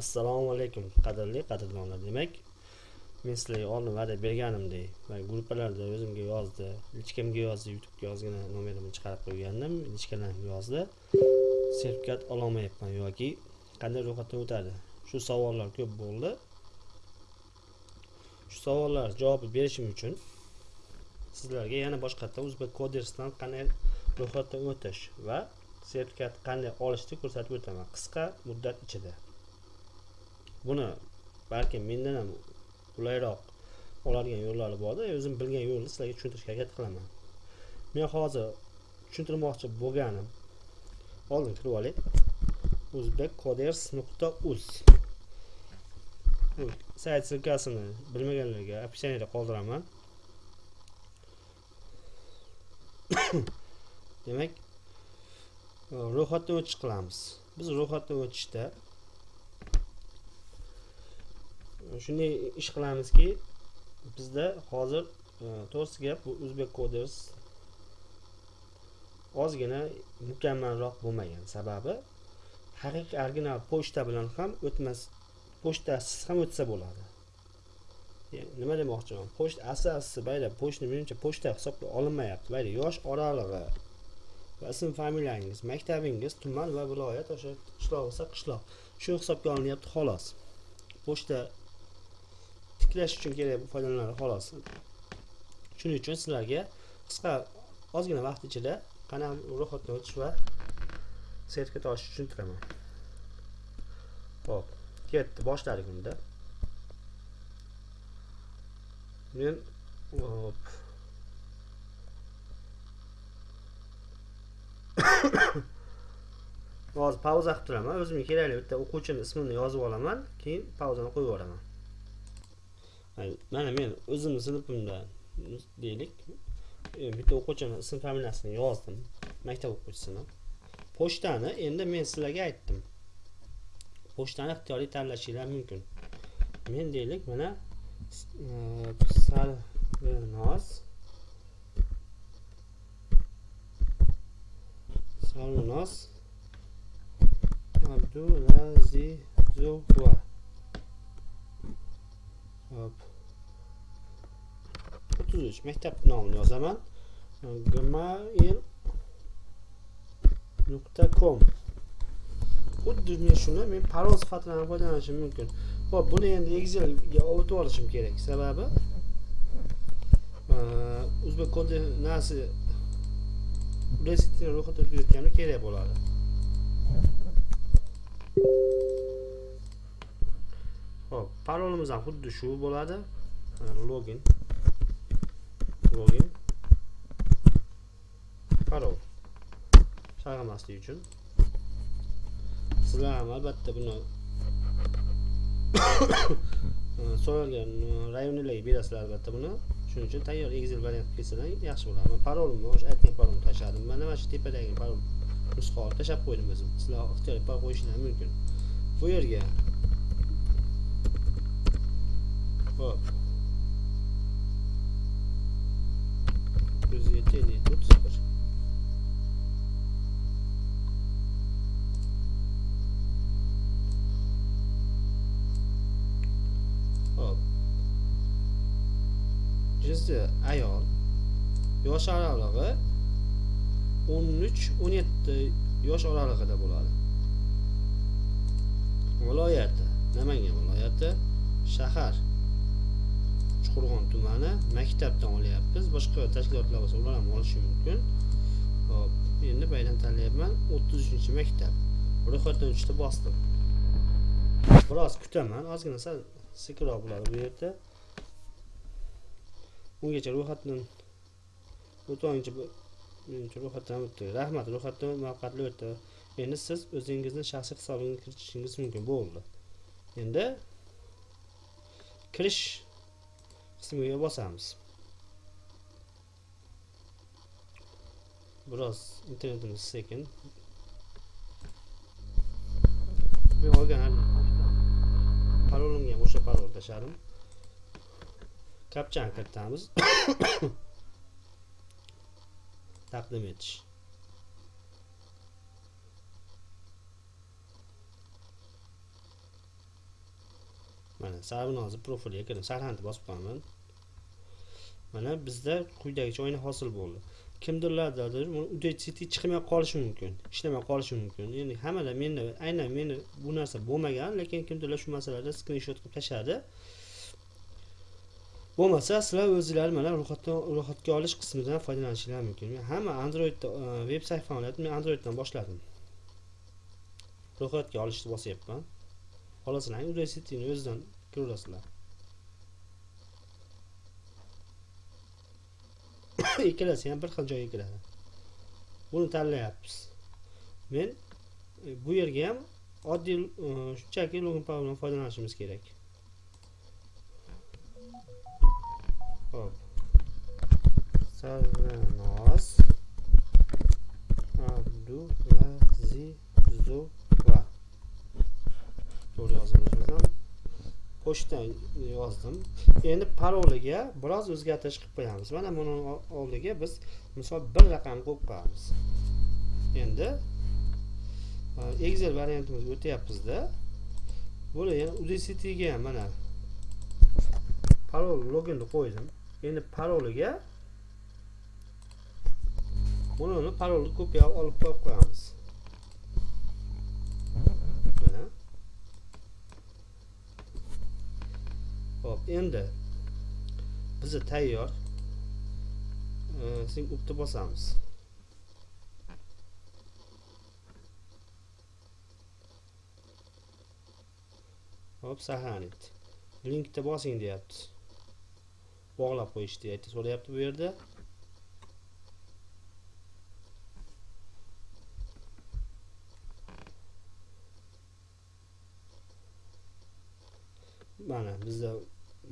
assalomu alaykum qadrli qadrdonlar demak. Men sizlarga oldin va'da berganimdek man gruppalarda o'zimga yozdi lichkamga yozdi youtubega ozgina nomerimni chiqarib qo'ygandim lichkalarga yozdi. Sertifikat ololmayapman yoki qanday ro'yxatdan o'tadi? Shu savollar ko'p bo'ldi. Shu savollar javobi berishim uchun sizlarga yana boshqatdan o'zbek kodersdan qanday ro'yxatdan o'tish va sertifikat qanday olishni ko'rsatib o'taman. Qisqa muddat ichida. Buni balkim mendan ham qulayroq oladigan yo'llari borda o'zim bilgan yo'lni sizlarga tushuntirishga harakat qilaman. Men hozir tushuntirmoqchi bo'lganim oldin kirib olay o'zbek koders nuqta uz. Sayt ссылкасini bilmaganlarga описаниеda qoldiraman. Demak ro'yxatdan o'tish qilamiz. Biz ro'yxatdan o'tishda shunday ish qilamizki bizda hozir e, to'g'risi gap bu o'zbek koders ozgina mukammalroq bo'lmagan. Sababi haqiqiy original pochta bilan ham o'tmas pochtasiz ham o'tsa bo'ladi. Nima demoqchiman? Pochta asli asli mayli pochta menimcha pochta hisobga olinmayapti. Mayli yosh oralig'i va ism familiyangiz maktabingiz tuman va viloyat o'sha qishloq bo'lsa qishloq. Shu hisobga olinyapti xolos. Pochta tiklash uchun kerak foydalanadi xolos. Shuning uchun sizlarga qisqa ozgina vaqt ichida qanaqa ro'yxatdan o'tish va sertifikat uchun tushuntiraman ho'p ketdi boshladik unda. Men hop hozir pauza qilib turaman o'zimga kerakli bitta o'quvchini ismini yozib olaman keyin pauzani qo'yib yuboraman mana men o'zimni sinfimda deylik bitta o'quvchini ism familiyasini yozdim maktab o'quvchisini pochtani endi men sizlarga aytdim pochtani ixtiyoriy tanlashinglar mumkin men deylik mana sarvinoz sarvinoz abdulazizova hop 33 maktab nomini yozaman gmail nuqta com xuddi men shuni men parol sifatida ham foydalanishim mumkin hop buni endi excelga o'tib olishim kerak sababi o'zbek kodi nasi ro'yxatdan o'tkazayotganda kerak bo'ladi Xo'p, parolimiz ham xuddi shu bo'ladi. Login. Login. Parol. Chalg'imaslik uchun. Sizlar ham albatta buni so'ralgan rayonlarga berasizlar albatta buni. Shuning uchun tayyor Excel variant qilsalar yaxshi bo'ladi. Parolimni o'sha aytgan parolni tashladim. Mana mana shu tepadagi parol nusxa tashlab qo'ydim o'zim. Sizlar ixtiyoriy parol qo'yishingiz mumkin. Bu yerga Hop. 107 50 тут 0. Hop. Jinsi ayol. Yosh oralig'i 13-17 yosh oralig'ida bo'ladi. Viloyati Namangan viloyati, shahar Chuqurg'on tumani maktabdan olyapmiz. Boshqa tashkilotlar bo'lsa ular ham olishi mumkin. Hop endi baydan tanlayapman. O'ttiz uchinchi maktab. Ro'yxatdan o'tishda bosdim. Biroz kutaman. Ozgina sal sekinroq bo'ladi bu yerda. Ungacha ro'yxatdan o'tguncha menimcha ro'yxatdan o'tdi. Rahmat ro'yxatdan muvaffaqiyatli o'tdi. Endi siz o'zingizni shaxsiy hisobingizga kiritishingiz mumkin bo'ldi. Endi kirish qismiga bosamiz biroz internetimiz sekin men olgan parolimga ham o'sha parol tashladim kapchani kiritamiz taqdim etish mana sabini hozir profilga kirib sarxanni bosib qo'yaman mana bizda quyidagicha o'yin hosil bo'ldi. Kimdirlardadir udacity chiqmay qolishi mumkin ishlamay qolishi mumkin. Endi hammada menda aynan meni bu narsa bo'lmagan lekin kimdirlar shu masalada skrinshot qilib tashladi bo'lmasa sizlar o'zinglar mana ro'yxatdan ro'yxatga olish qismidan foydalanishingiz mumkin. Men hamma androidda veb e, sayt faoliyatini men androiddan boshladim. Ro'yxatga olishni bosyapman xohlasanglar resetini o'zidan ko'rasizlar ikkalasi ham bir xil joyga kiradi buni tanlayapmiz men e, bu yerga ham oddiy shunchaki e, login bilan foydalanishimiz kerak hop. Sarvinoz abdulazizova to'g'ri yozilishimiz ham pochta yozdim. Endi paroliga biroz o'zgartirish qilib qo'yamiz. Mana buni oldiga biz misol bir raqam qo'yib qo'yamiz. Endi e, excel variantimizga o'tyapmizda. Buni yana udctga ham mana parol loginni qo'ydim. Endi paroliga buni parolni kopiya olib qo'yib qo'yamiz Hop, endi bizi tayyor. sing upni bosamiz. Hop, sahanit. Linkda bosing deyapti. Bog'lab qo'yish deyapti, so'rayapti bu yerda. mana bizda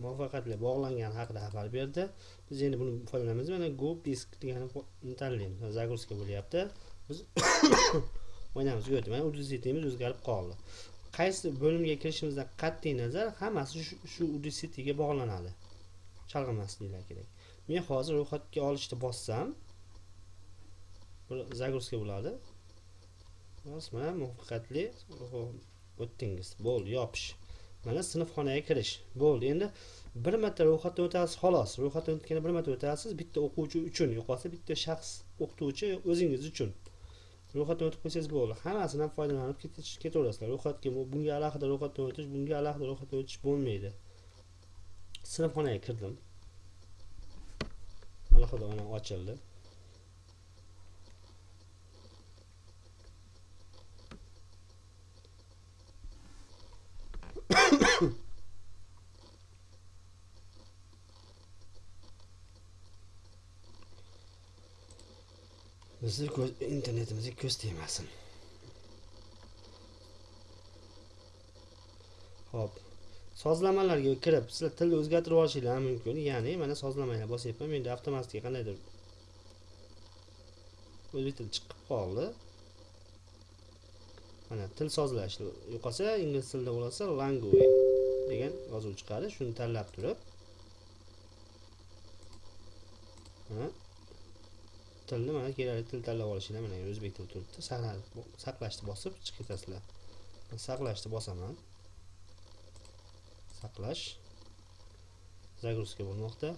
muvaffaqiyatli bog'langani haqida xabar berdi. Biz endi buni foydalanamiz. Mana go disk deganini tanlaymiz загрузка bo'lyapti. Biz o'ynaymiz ko'rdik mana udacitimiz o'zgarib qoldi. Qaysi bo'limga kirishimizdan qat'iy nazar hammasi shu udacitga bog'lanadi. Chalg'imasliklar kerak. Men hozir ro'yxatga olishni bossam загрузка bo'ladi. Mana muvaffaqiyatli. O'tdingiz. Bo'ldi yopish. Mana sinfxonaga kirish. Bo'ldi. Endi bir marta ro'yxatdan o'tasiz xolos. Ro'yxatdan o'tganda bir marta o'tasiz bitta o'quvchi uchun yo'qolsa bitta shaxs o'qituvchi o'zingiz uchun. Ro'yxatdan o'tib qo'ysangiz bo'ldi. Hammasidan foydalanib ketaverasizlar. Ro'yxatga bunga alohida ro'yxatdan o'tish bunga alohida ro'yxatdan o'tish bo'lmaydi. Sinfxonaga kirdim. Alohida mana ochildi. Bizni ko'z internetimizga ko'z tegmasin. Ho'p sozlamalarga kirib sizlar tilni o'zgartirib olishinglar mumkin. Ya'ni mana sozlamaga bosyapman. Menda avtomatik qandaydir o'zbek tili chiqib qoldi. Mana til sozlash yo'qolsa ingliz tilida bo'lsa language degan yozuv chiqadi. Shuni tanlab turib mana tilni mana kerakli til tanlab olishinglar mana o'zbek tili turibdi saqlashni bosib chiqib ketasizlar. Saqlashni bosaman. Saqlash загрузка bo'lmoqda.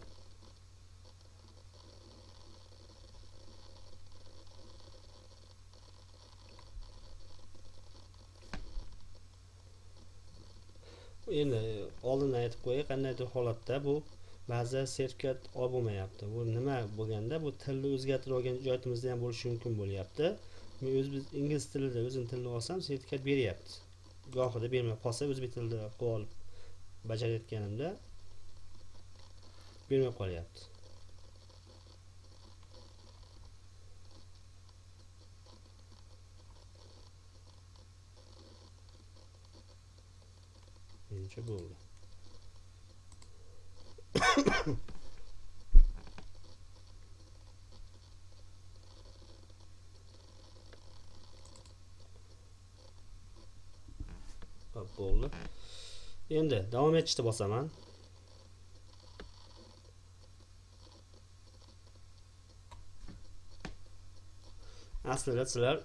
Endi oldindan aytib qo'yay qandaydir holatda bu ba'zi sertifikat olib bo'lmayapti. Bu nima bo'lganda bu tilni o'zgartirib olgan joyimizda ham bo'lishi mumkin bo'lyapti. Men o'zimiz ingliz tilida o'zim tilni olsam sertifikat beryapti. Gohida bermay qolsa o'zbek tilida qilib olib bajarayotganimda bermay qolyapti. Menimcha bo'ldi. hop bo'ldi. Endi davom etishni bosaman. Aslida sizlar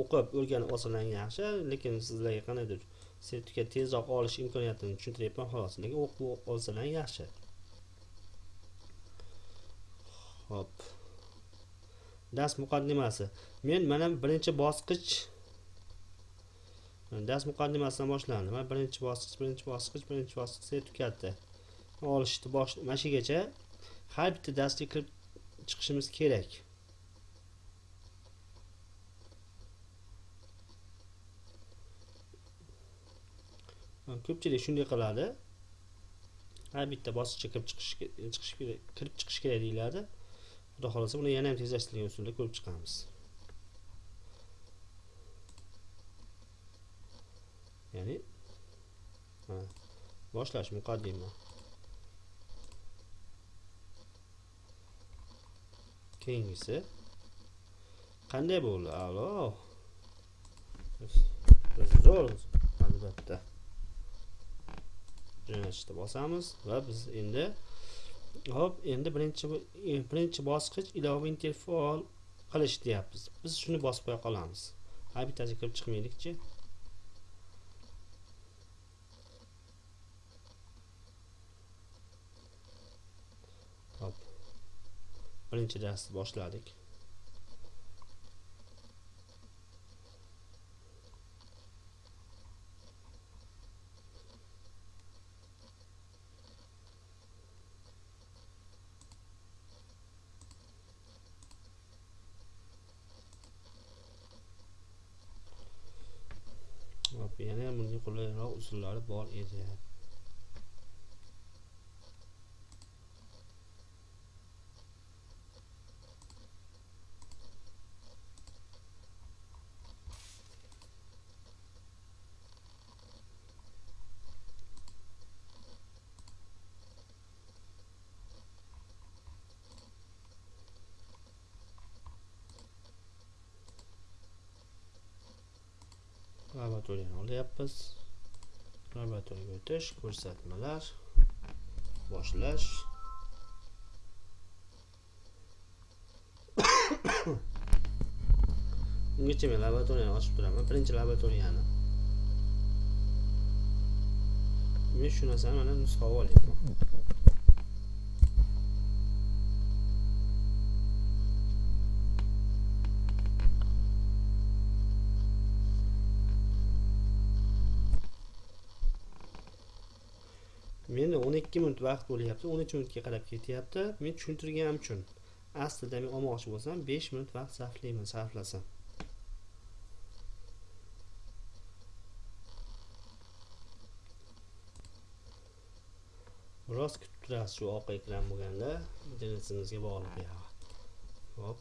o'qib o'rganib olsalaring yaxshi lekin sizlarga qandaydir sertifikat tezroq olish imkoniyatini tushuntiryapman xolos lekin o'qib olsalaring yaxshi. Ho'p. Dars muqaddimasi. Men mana birinchi bosqich dars muqaddimasidan boshlandi mana birinchi bosqich birinchi bosqich birinchi bosqich sertifikatni olishni bosh mana shu yergacha har bitta darsga kirib chiqishimiz kerak. Ko'pchilik shunday qiladi. Har bitta bosqichga kirib chiqish chiqish kirib chiqish kerak deyiladi. Xudo xohlasa buni yana ham tezlashtirgan usulda ko'rib chiqamiz. Ya'ni boshlash muqaddima. Keyingisi qanday bo'ldi? A'lo. Zo'r albatta. Jo'natishni bosamiz va biz endi hop endi birinchi e, birinchi bosqich ilova interfaol qilish deyapmiz. Biz shuni bosib qo'ya qolamiz. Ha bittasiga kirib chiqmaylikchi. Hop. Birinchi darsni boshladik yana bunga qulayroq usullari bor edi laboratoriyani olyapmiz laboratoriyaga o'tish ko'rsatmalar boshlash. Ungacha men laboratoriyani ochib turaman. Birinchi laboratoriyani. Men shu narsani mana nusxa olyapman. Menda o'n ikki minut vaqt bo'lyapti o'n uch minutga qarab ketyapti. Men tushuntirganim uchun aslida men olmoqchi bo'lsam besh minut vaqt sarflayman sarflasam. Biroz kutib turasiz shu oq ekran bo'lganda. Internetimizga bog'liq hop.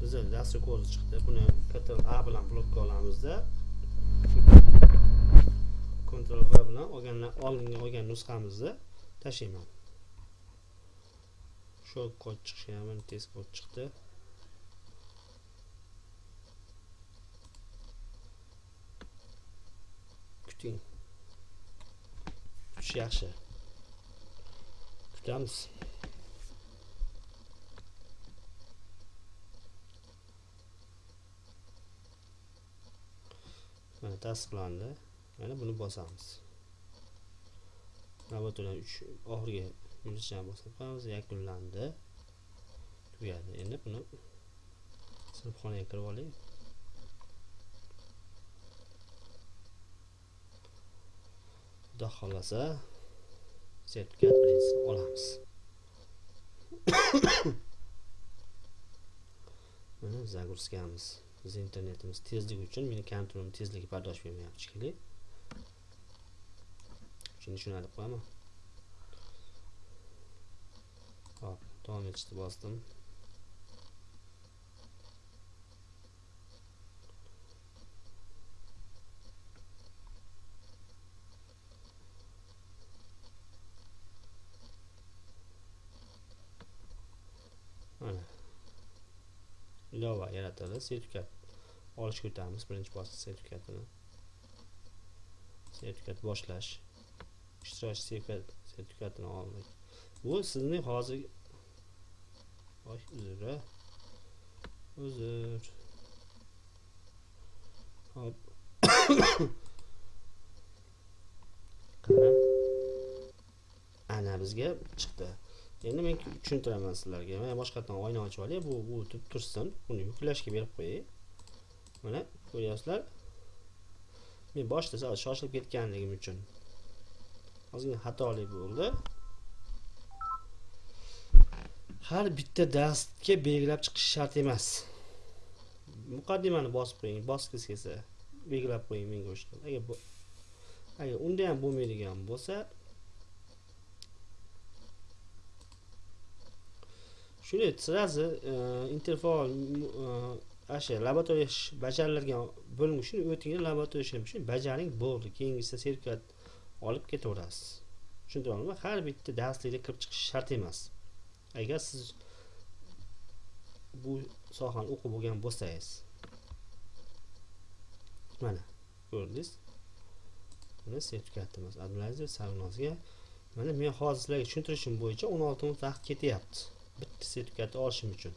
Bizda dastur ko'zi chiqdi. Buni ctrl a bilan blokka olamizda. Ctrl V bilan olganlar oldingi olgan nusxamizni tashlayman. Shu kod chiqishi ham tez kod chiqdi. Kuting. Kutish yaxshi. Kutamiz. Mana tasdiqlandi. Mana buni bosamiz. Laboratoriya uch oxirgi yulduzchani bosib qo'yamiz yakunlandi. Tugadi. Endi buni sinfxonaga kirib oling. Xudo xohlasa sertifikat birinchisi olamiz. Mana загрузкamiz bizni internetimiz tezligi uchun meni kompyuterim tezligi bardosh bermayapti shekilli. Shuni tushunarli qo'yaman hop davom etishni bosdim mana ilova yaratildi sertifikat olishga o'tamiz birinchi bosqich sertifikatini sertifikat boshlash ishtirokchi sertifikatini oldik bu sizning hozir oy uzr uzr hop ana bizga chiqdi. Endi men tushuntiraman sizlarga. Mana boshqatdan oyna ochib olay. Bu o'tib tursin. Buni yuklashga berib qo'yay. Mana ko'ryapsizlar. Men boshida sal shoshilib ketganligim uchun. Ozgina xatolik bo'ldi. Har bitta darsga belgilab chiqish shart emas. Muqaddimani bosib qo'ying bosgisi kelsa belgilab qo'ying menga o'sha agar bu agar unda ham bo'lmaydigan bo'lsa shunday сразу e, interfaol e, o'sha laboratoriya bajariladigan bo'lim shuni o'tinglar laboratoriya shuni bajaring bo'ldi. Keyingisi sertifikat olib ketaverasiz. Tushuntiryapmanmi har bitta darslikda kirib chiqish shart emas. Agar siz bu sohani o'qib bo'lgan bo'lsangiz. Mana ko'rdingiz? Mana sertifikatimiz abdulaziz sarnozga mana men hozir sizlarga tushuntirishim bo'yicha o'n olti minut vaqt ketyapti. Bitta sertifikatni olishim uchun.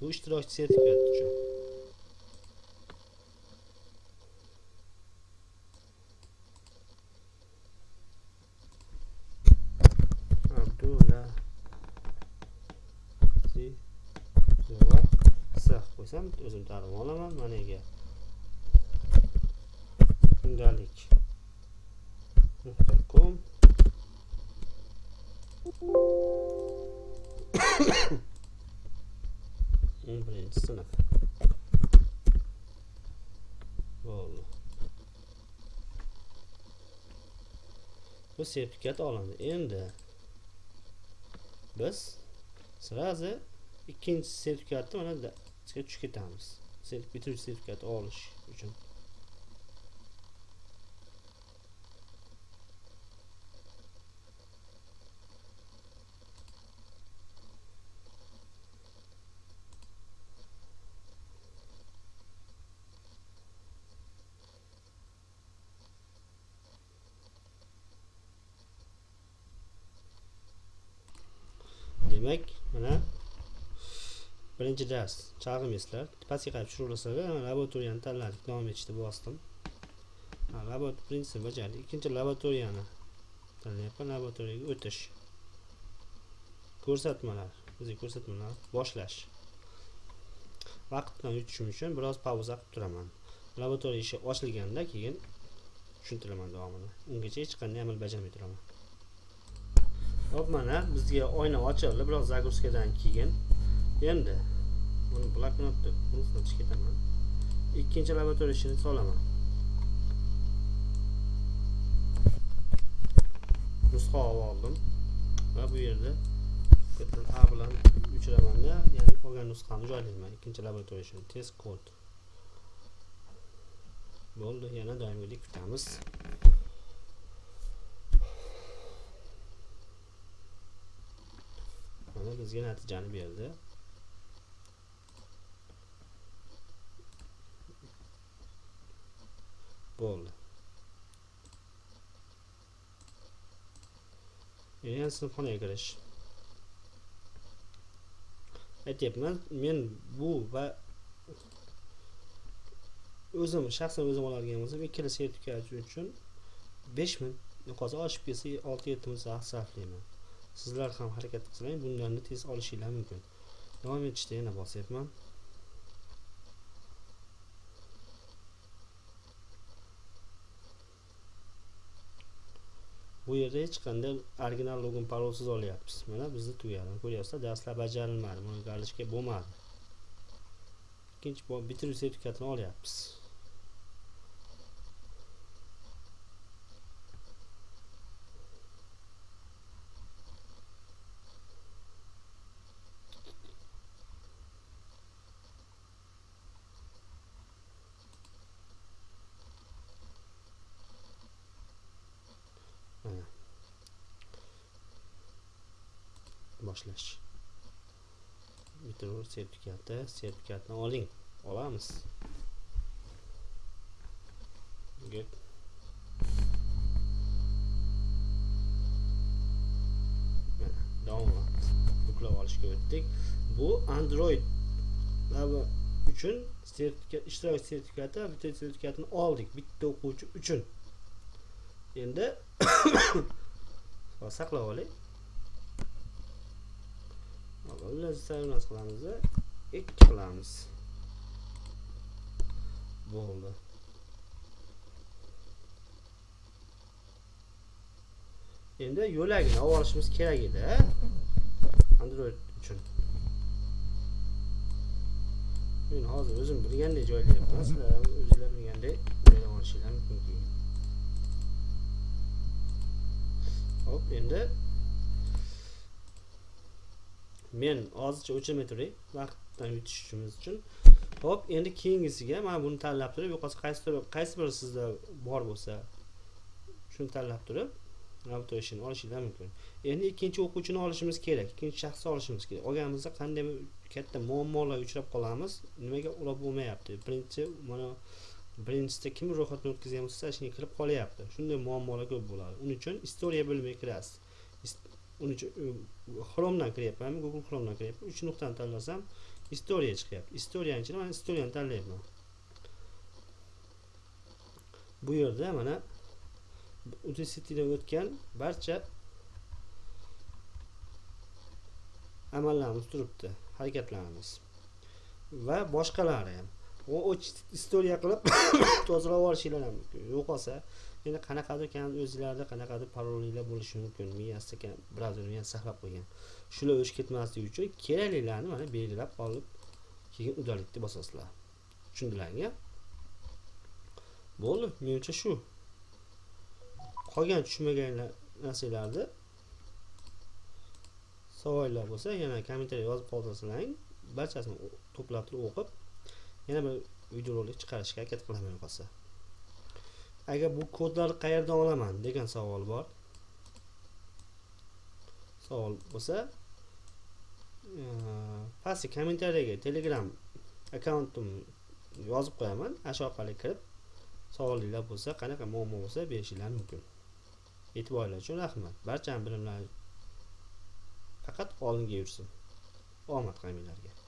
Bu ishtirokchi sertifikati uchun qo'ysam o'zim ta'lim olaman managa kundalik nuqta com o'n birinchi sinf. Bo'ldi. Bu sertifikat olindi. Endi biz сразу ikkinchi sertifikatni mana tushib ketamiz. Bitiruvchi sertifikat olish uchun demak mana birinchi dars chalg'imizlar pastga qarab tushiraversalar laboratoriyani tanladik davom etishda bosdim. Birinchisi bajardik ikkinchi laboratoriyani tanlayapman laboratoriyaga o'tish. Ko'rsatmalar bizga ko'rsatmalar boshlash. Vaqtdan yutishim uchun biroz pauza qilib turaman. Laboratoriya ishi ochilganda keyin tushuntiraman davomini ungacha hech qanday amal bajarmay turaman. Hop mana bizga oyna ochildi biroz загрузкадан keyin endi buni bloknotni unutib ketaman. Ikkinchi laboratoriya ishini solaman. Nusxa olib oldim. Va bu yerda a bilan o'chiramanda ya'ni olgan nusxani joylayman ikkinchi laboratoriya ishini test kod. Bo'ldi yana doimgidek kutamiz. Mana bizga natijani berdi. Bo'ldi yana sinfxonaga kirish aytyapman men bu va o'zim shaxsan o'zim oladigan bo'lsam ikkala sertifikat uchun besh ming hozir oshib ketsa olti yetti ming vaqt sarflayman sizlar ham harakat qilsanglar bundan tez olishinglar mumkin davom etishda yana bosyapman bu yerda hech qanday original login parolsiz olyapmiz. Mana bizni tugadi ko'ryapsizlar darslar bajarilmadi buni galishga bo'lmadi. Ikkinchi bitiruv sertifikatini olyapmiz boshlash bitiruv sertifikati sertifikatni oling. Olamiz. Good. Mana download yuklab olishga o'tdik. Bu android uchun sertifikat ishtirok sertifikati bitta sertifikatini oldik bitta o'quvchi uchun. Endi saqlab olay lazza emas qilamiz ikki qilamiz. Bo'ldi. Endi yo'lagini olib olishimiz kerak edi android uchun. Men hozir o'zim bilgandek joylayapman. Sizlar ham o'zinglar bilgandek joylab olishinglar mumkin. Keyin hop endi men hozircha o'chirmay turay vaqtdan yutishimiz uchun. Hop endi keyingisiga mana buni tanlab turib yo'qolsa qaysi qaysi biri sizda bor bo'lsa shuni tanlab turib avtoishini olishinglar mumkin. Endi ikkinchi o'quvchini olishimiz kerak ikkinchi shaxsni olishimiz kerak. Olganimizda qanday katta muammolarga uchrab qolamiz nimaga ular bo'lmayapti? Birinchi mana birinchisida kim ro'yxatdan o'tkazgan bo'lsa shunga kirib qolyapti. Shunday muammolar ko'p bo'ladi. Uning uchun istoriya bo'limiga kirasiz. Uning uchun chromedan kiryapman google chromedan kiryapman. Uch nuqtani tanlasam istoriya chiqyapti. Istoriyani ichida mana istoriyani tanlayapman. Bu yerda mana udacitidan o'tgan barcha amallarimiz turibdi. Harakatlarimiz. Va boshqalari ham istoriya qilib tozalab olishinglar ham yo'qolsa endi qanaqadir o'zinglarda qanaqadir parolinglar bo'lishi mumkin miyasida brauzerni ham saqlab qo'ygan. Shular o'chib ketmasligi uchun keraklilarni mana belgilab olib keyin udalikni bosasizlar. Tushundilaringmi bo'ldi. Menimcha shu. Qolgan tushunmagan narsalarni savollar bo'lsa yana kommentariy yozib qoldirsalaring barchasini to'plab turib o'qib yana bir videorolik chiqarishga harakat qilaman qolsa agar bu kodlarni qayerdan olaman degan savol bor. Savol bo'lsa e, pastki kommentariyaga telegram akkauntim yozib qo'yaman. Ana shu orqali kirib savolinglar bo'lsa qanaqa muammo bo'lsa berishinglar mumkin. E'tiboringlar uchun rahmat. Barchani bilimlari faqat oldinga yursin. Omad hammanglarga